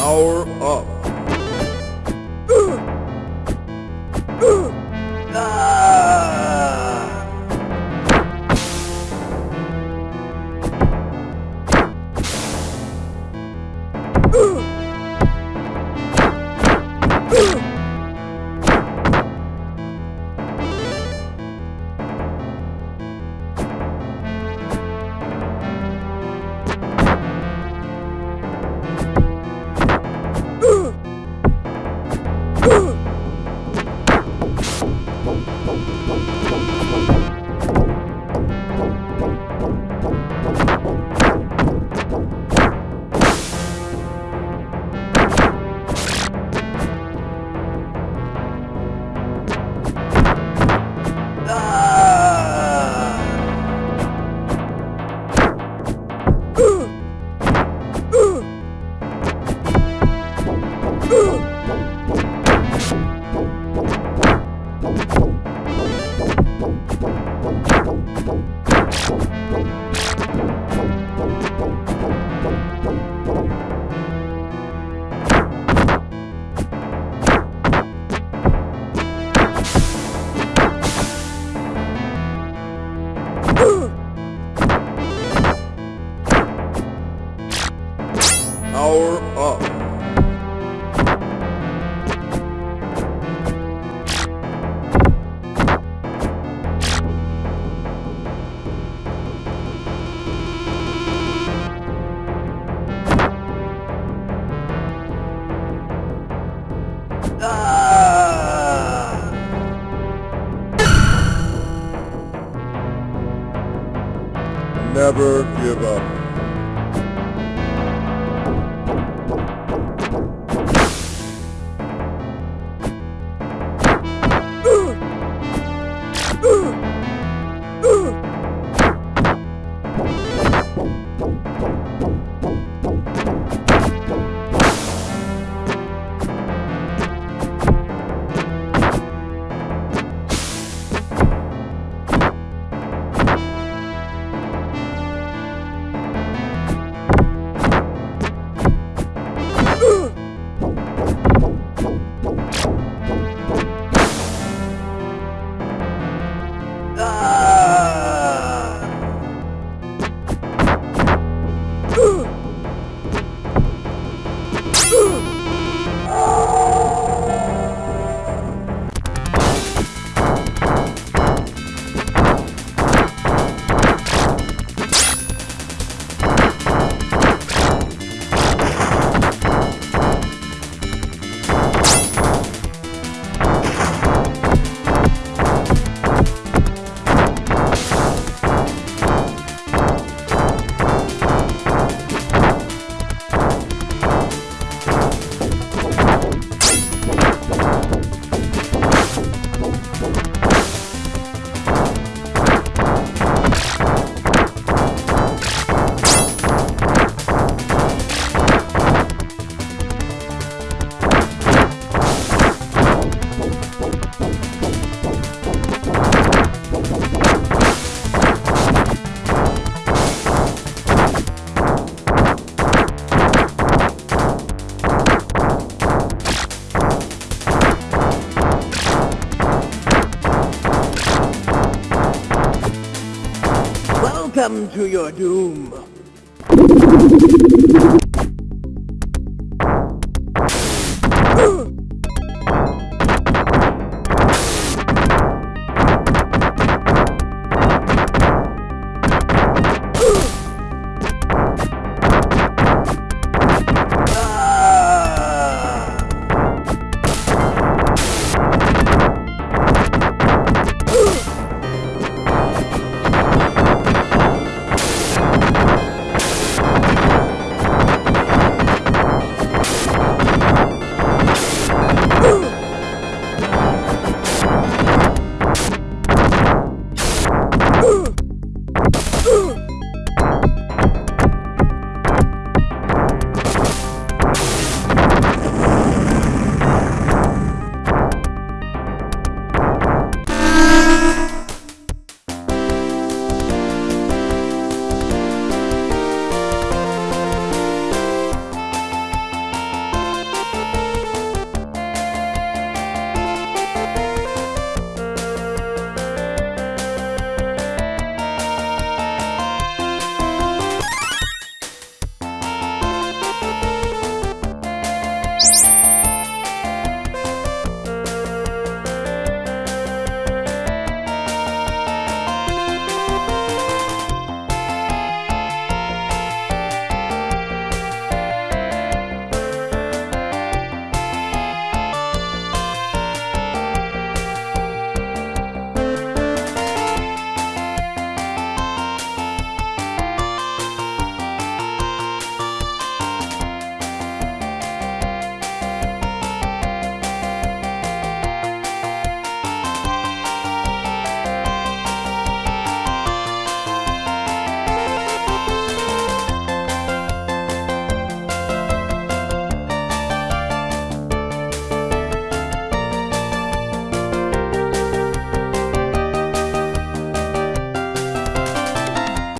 Power up. Power up. Never give up. Welcome to your doom.